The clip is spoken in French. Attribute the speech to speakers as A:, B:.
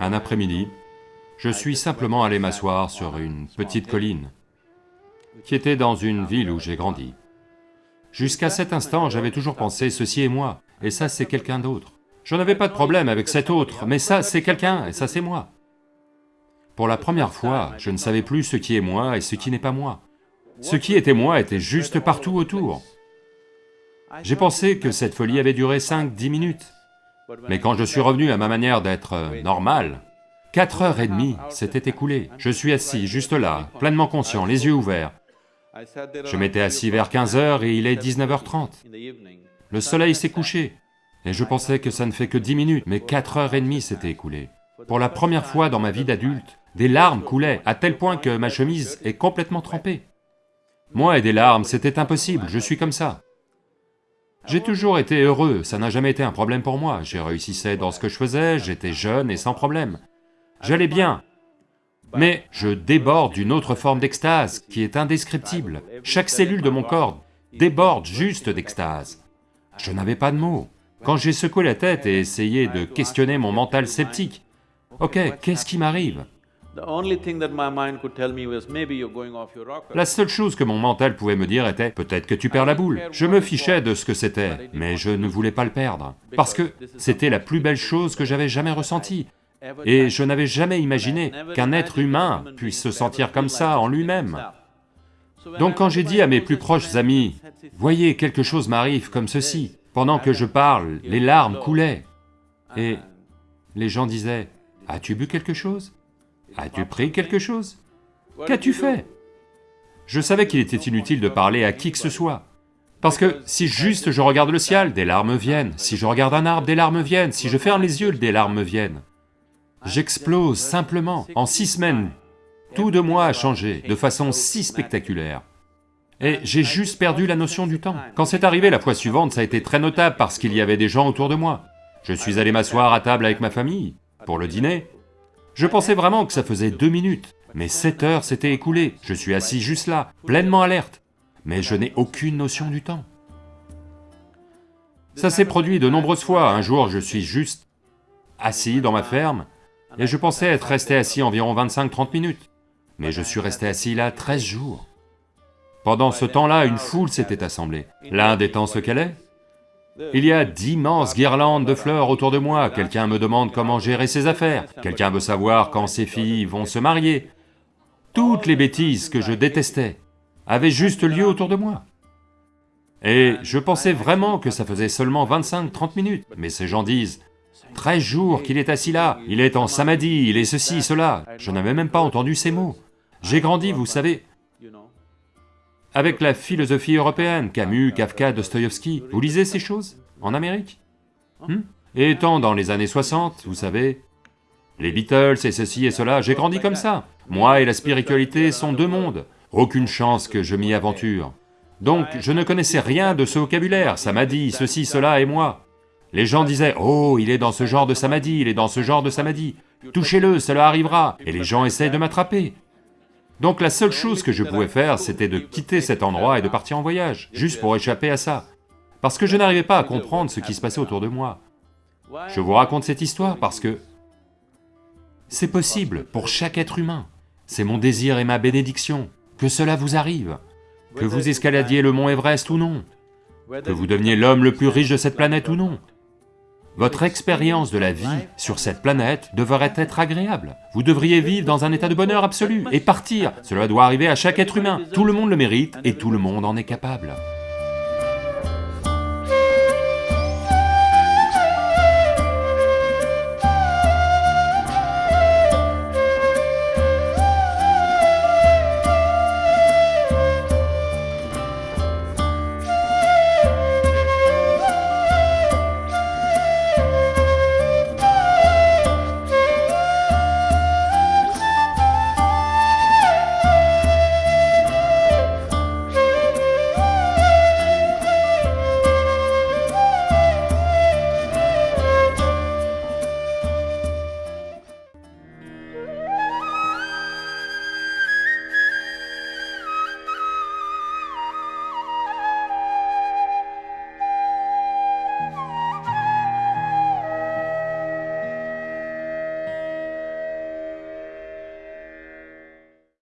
A: Un après-midi, je suis simplement allé m'asseoir sur une petite colline qui était dans une ville où j'ai grandi. Jusqu'à cet instant, j'avais toujours pensé, ceci est moi, et ça c'est quelqu'un d'autre. Je n'avais pas de problème avec cet autre, mais ça c'est quelqu'un, et ça c'est moi. Pour la première fois, je ne savais plus ce qui est moi et ce qui n'est pas moi. Ce qui était moi était juste partout autour. J'ai pensé que cette folie avait duré 5-10 minutes, mais quand je suis revenu à ma manière d'être euh, normal, quatre heures et demie s'étaient écoulées. Je suis assis juste là, pleinement conscient, les yeux ouverts. Je m'étais assis vers 15 heures et il est 19h30. Le soleil s'est couché, et je pensais que ça ne fait que 10 minutes, mais quatre heures et demie s'étaient écoulées. Pour la première fois dans ma vie d'adulte, des larmes coulaient, à tel point que ma chemise est complètement trempée. Moi et des larmes, c'était impossible, je suis comme ça. J'ai toujours été heureux, ça n'a jamais été un problème pour moi, j'ai réussissais dans ce que je faisais, j'étais jeune et sans problème. J'allais bien, mais je déborde d'une autre forme d'extase qui est indescriptible. Chaque cellule de mon corps déborde juste d'extase. Je n'avais pas de mots. Quand j'ai secoué la tête et essayé de questionner mon mental sceptique, ok, qu'est-ce qui m'arrive? La seule chose que mon mental pouvait me dire était, peut-être que tu perds la boule. Je me fichais de ce que c'était, mais je ne voulais pas le perdre, parce que c'était la plus belle chose que j'avais jamais ressentie. Et je n'avais jamais imaginé qu'un être humain puisse se sentir comme ça en lui-même. Donc quand j'ai dit à mes plus proches amis, « Voyez, quelque chose m'arrive comme ceci », pendant que je parle, les larmes coulaient, et les gens disaient, « As-tu bu quelque chose? As-tu pris quelque chose? Qu'as-tu fait? Je savais qu'il était inutile de parler à qui que ce soit. Parce que si juste je regarde le ciel, des larmes viennent, si je regarde un arbre, des larmes viennent, si je ferme les yeux, des larmes viennent. J'explose simplement, en six semaines, tout de moi a changé de façon si spectaculaire. Et j'ai juste perdu la notion du temps. Quand c'est arrivé la fois suivante, ça a été très notable parce qu'il y avait des gens autour de moi. Je suis allé m'asseoir à table avec ma famille, pour le dîner, je pensais vraiment que ça faisait deux minutes, mais sept heures s'étaient écoulées, je suis assis juste là, pleinement alerte, mais je n'ai aucune notion du temps. Ça s'est produit de nombreuses fois, un jour je suis juste assis dans ma ferme, et je pensais être resté assis environ 25-30 minutes, mais je suis resté assis là 13 jours. Pendant ce temps-là, une foule s'était assemblée. L'Inde étant ce qu'elle est, il y a d'immenses guirlandes de fleurs autour de moi, quelqu'un me demande comment gérer ses affaires, quelqu'un veut savoir quand ses filles vont se marier. Toutes les bêtises que je détestais avaient juste lieu autour de moi. Et je pensais vraiment que ça faisait seulement 25-30 minutes, mais ces gens disent, 13 jours qu'il est assis là, il est en samadhi, il est ceci, cela. Je n'avais même pas entendu ces mots. J'ai grandi, vous savez, avec la philosophie européenne, Camus, Kafka, Dostoïevski, vous lisez ces choses en Amérique? Hmm Et étant dans les années 60, vous savez, les Beatles et ceci et cela, j'ai grandi comme ça. Moi et la spiritualité sont deux mondes, aucune chance que je m'y aventure. Donc je ne connaissais rien de ce vocabulaire, ça m'a dit ceci, cela et moi. Les gens disaient, oh, il est dans ce genre de samadhi, il est dans ce genre de samadhi, touchez-le, cela arrivera, et les gens essayent de m'attraper. Donc la seule chose que je pouvais faire, c'était de quitter cet endroit et de partir en voyage, juste pour échapper à ça. Parce que je n'arrivais pas à comprendre ce qui se passait autour de moi. Je vous raconte cette histoire parce que c'est possible pour chaque être humain. C'est mon désir et ma bénédiction, que cela vous arrive, que vous escaladiez le mont Everest ou non, que vous deveniez l'homme le plus riche de cette planète ou non, votre expérience de la vie sur cette planète devrait être agréable. Vous devriez vivre dans un état de bonheur absolu et partir. Cela doit arriver à chaque être humain. Tout le monde le mérite et tout le monde en est capable.